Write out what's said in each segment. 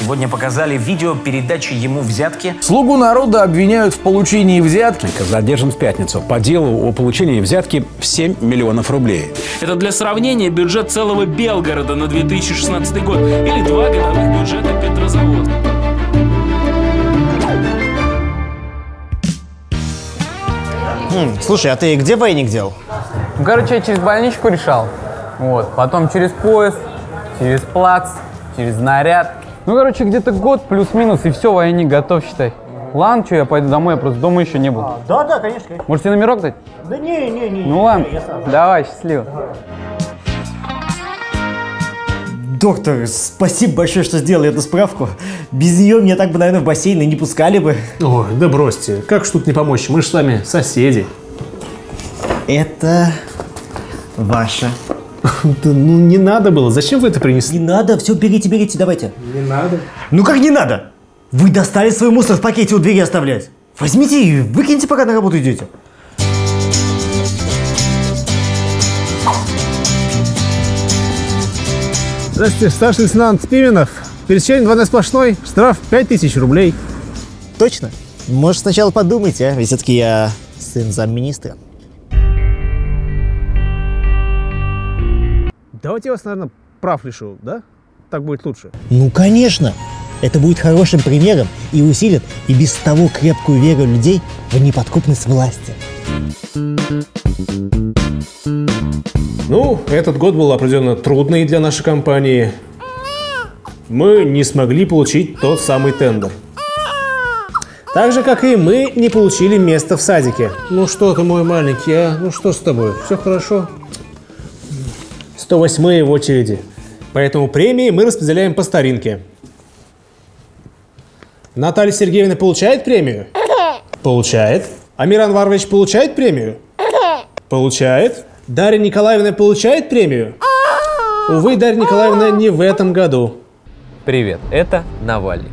сегодня показали видео передачи ему взятки. Слугу народа обвиняют в получении взятки. Задержан в пятницу по делу о получении взятки в 7 миллионов рублей. Это для сравнения бюджет целого Белгорода на 2016 год или два годовых бюджета Петрозаводска. Хм, слушай, а ты где войник делал? Ну, короче, я через больничку решал. Вот. Потом через поезд, через плац, через наряд. Ну, короче, где-то год плюс-минус, и все, военник готов, считай. Ладно, что, я пойду домой, я просто дома еще не был. Да, да, конечно. Можете номерок дать? Да не, не, не. Ну ладно, давай, счастливо. Доктор, спасибо большое, что сделали эту справку. Без нее меня так бы, наверное, в бассейн и не пускали бы. Ой, да бросьте, как ж тут не помочь? Мы же с вами соседи. Это ваше. Да ну не надо было, зачем вы это принесли? Не надо, все, берите, берите, давайте. Не надо. Ну как не надо? Вы достали свой мусор в пакете у двери оставлять. Возьмите и выкиньте, пока на работу идете. Здравствуйте, старший лейтенант Пименов. Пересечение двойной сплошной, штраф 5000 рублей. Точно? Может, сначала подумайте, а? Ведь все-таки я сын замминистра. Давайте я вас, наверное, прав лишу, да? Так будет лучше. Ну, конечно. Это будет хорошим примером и усилит и без того крепкую веру людей в неподкупность власти. Ну, этот год был определенно трудный для нашей компании. Мы не смогли получить тот самый тендер. Так же, как и мы не получили место в садике. Ну что ты, мой маленький, а? Ну что с тобой? Все хорошо? 108 в очереди. Поэтому премии мы распределяем по старинке. Наталья Сергеевна получает премию? Получает. Амир Анварович получает премию? Получает. Дарья Николаевна получает премию? Увы, Дарья Николаевна не в этом году. Привет, это Навальный.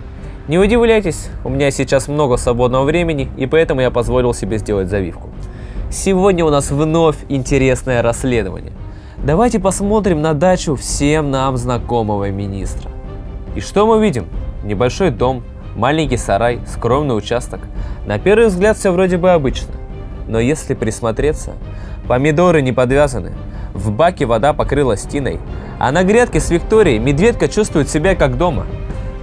Не удивляйтесь, у меня сейчас много свободного времени, и поэтому я позволил себе сделать завивку. Сегодня у нас вновь интересное расследование. Давайте посмотрим на дачу всем нам знакомого министра. И что мы видим? Небольшой дом, маленький сарай, скромный участок. На первый взгляд все вроде бы обычно. Но если присмотреться, помидоры не подвязаны, в баке вода покрылась тиной, а на грядке с Викторией медведка чувствует себя как дома.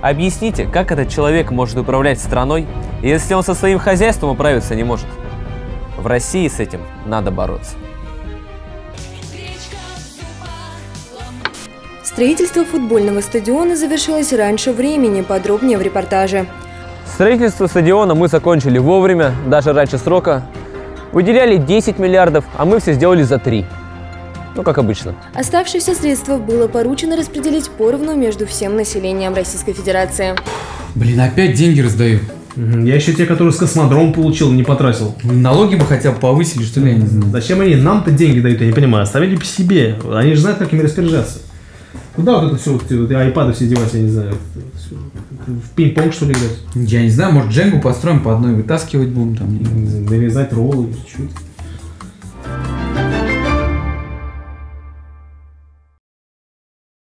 Объясните, как этот человек может управлять страной, если он со своим хозяйством управиться не может? В России с этим надо бороться. Строительство футбольного стадиона завершилось раньше времени, подробнее в репортаже. Строительство стадиона мы закончили вовремя, даже раньше срока. Выделяли 10 миллиардов, а мы все сделали за 3. Ну, как обычно. Оставшиеся средства было поручено распределить поровну между всем населением Российской Федерации. Блин, опять деньги раздаю. Я еще те, которые с космодром получил, не потратил. Налоги бы хотя бы повысили, что ли, я не знаю. Зачем они нам-то деньги дают, я не понимаю. Оставили по себе. Они же знают, как ими распоряжаться. Куда вот это все, вот, эти айпады все девать, я не знаю. В пинг-понг, что ли, играть? Я не знаю, может, дженгу построим по одной, вытаскивать будем там. Нарезать роллы, чуть-чуть.